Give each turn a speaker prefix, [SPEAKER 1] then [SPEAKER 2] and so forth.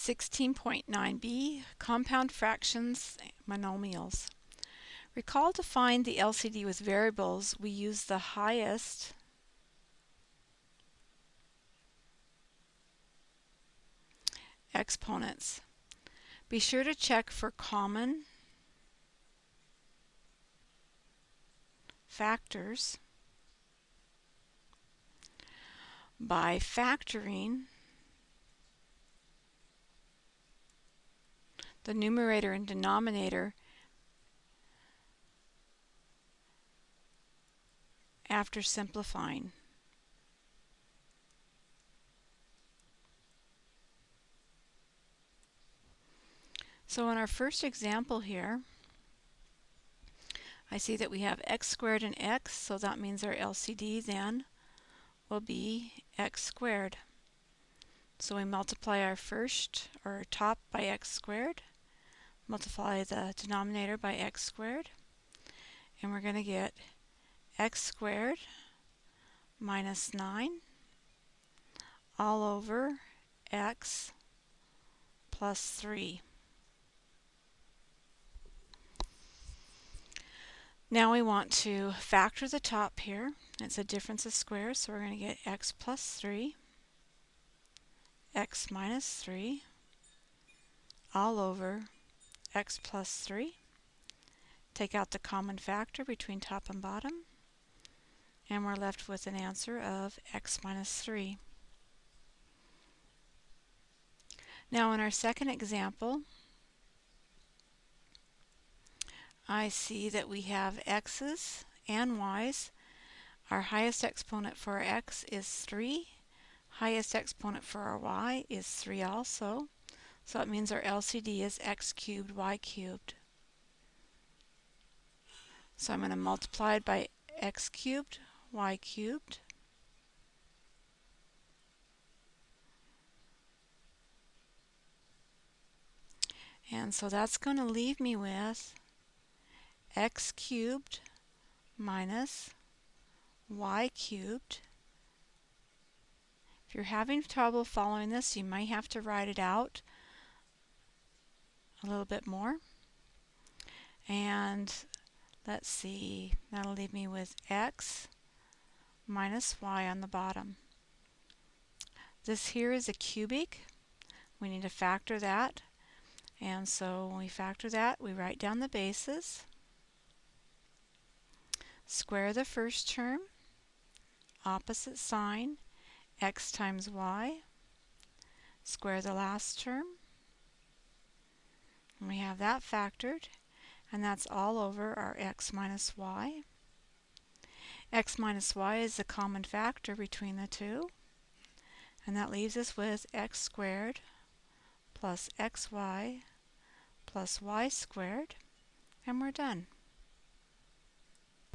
[SPEAKER 1] 16.9b Compound Fractions Monomials Recall to find the LCD with variables we use the highest exponents. Be sure to check for common factors by factoring the numerator and denominator after simplifying. So in our first example here, I see that we have x squared and x, so that means our LCD then will be x squared. So we multiply our first, or top by x squared, multiply the denominator by x squared, and we're going to get x squared minus 9 all over x plus 3. Now we want to factor the top here. It's a difference of squares, so we're going to get x plus 3, x minus 3, all over x plus 3. Take out the common factor between top and bottom, and we're left with an answer of x minus 3. Now in our second example, I see that we have x's and y's. Our highest exponent for our x is 3. Highest exponent for our y is 3 also. So that means our LCD is x cubed, y cubed. So I'm going to multiply it by x cubed, y cubed. And so that's going to leave me with x cubed minus y cubed. If you're having trouble following this, you might have to write it out a little bit more. And let's see, that'll leave me with x minus y on the bottom. This here is a cubic. We need to factor that. And so when we factor that, we write down the bases. Square the first term, opposite sign, x times y. Square the last term. And we have that factored, and that's all over our x minus y. x minus y is the common factor between the two, and that leaves us with x squared plus xy plus y squared, and we're done.